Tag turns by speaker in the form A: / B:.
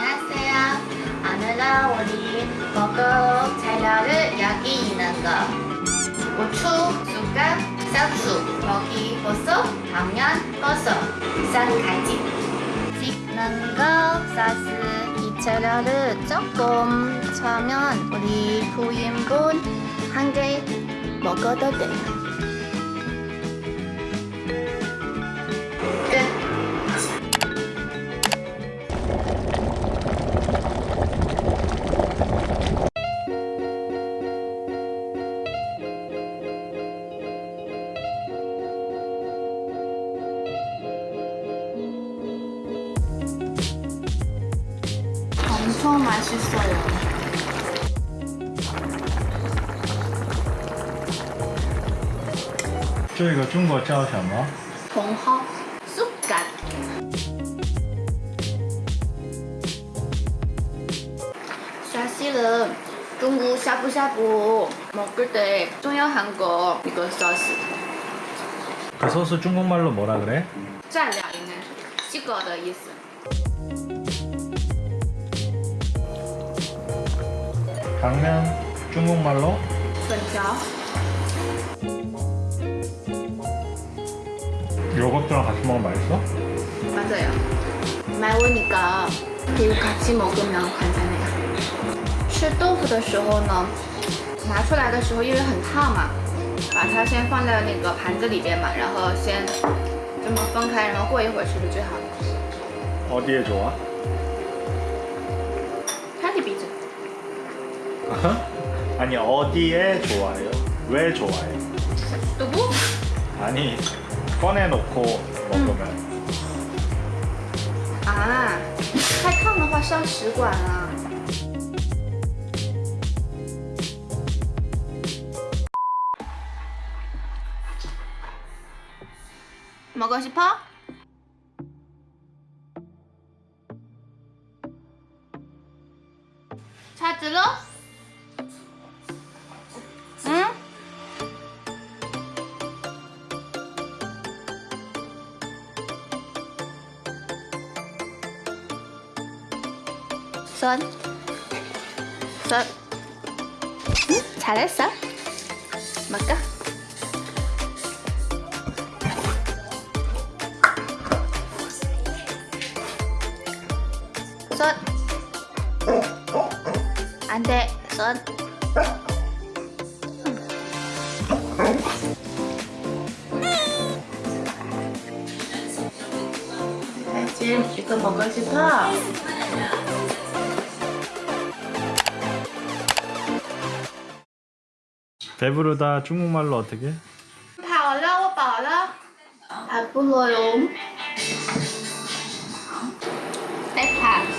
A: 안녕하세요. 오늘은 우리 먹을 재료를 여기 있는 거. 고추, 쑥갓, 쌀수, 고기, 버섯, 당면, 버섯, 쌀가지. 찍는 거, 소스. 이 재료를 조금 차면 우리 9인분 한 개 먹어도 돼요. 엄청 맛있어요.
B: 这个中国叫什么？
A: 봉허 쑥갓. 사실은 중국 샤브샤브 먹을 때 중요한 거 이거 소스.
B: 그 소스 중국말로 뭐라 그래?
A: 蘸料应该是这个的意思。
B: 당면 중국말로
A: 粉条
B: 요거트랑 같이 먹으면 맛있어?
A: 맞아요. 매우니까 그리고 같이 먹으면 괜찮아요. 吃豆腐的时候呢，拿出来的时候因为很烫嘛，把它先放在那个盘子里边嘛，然后先这么分开，然后过一会儿吃是最好的。
B: 어디에 좋아?
A: 看你鼻子，
B: 아니 어디에 좋아요? 왜 좋아요?
A: 都不
B: 아니 꺼내놓고 먹으면
A: 啊，太烫的话伤食管啊。 먹고 싶어? 찾으러? 손. 손. 응? 잘했어. 먹까? 손. 안 돼. 손. 지금 이거 먹고 싶어?
B: 배부르다 중국말로 어떻게?
A: 다어라 오빠라 안 아, 불러요. 네, 배파.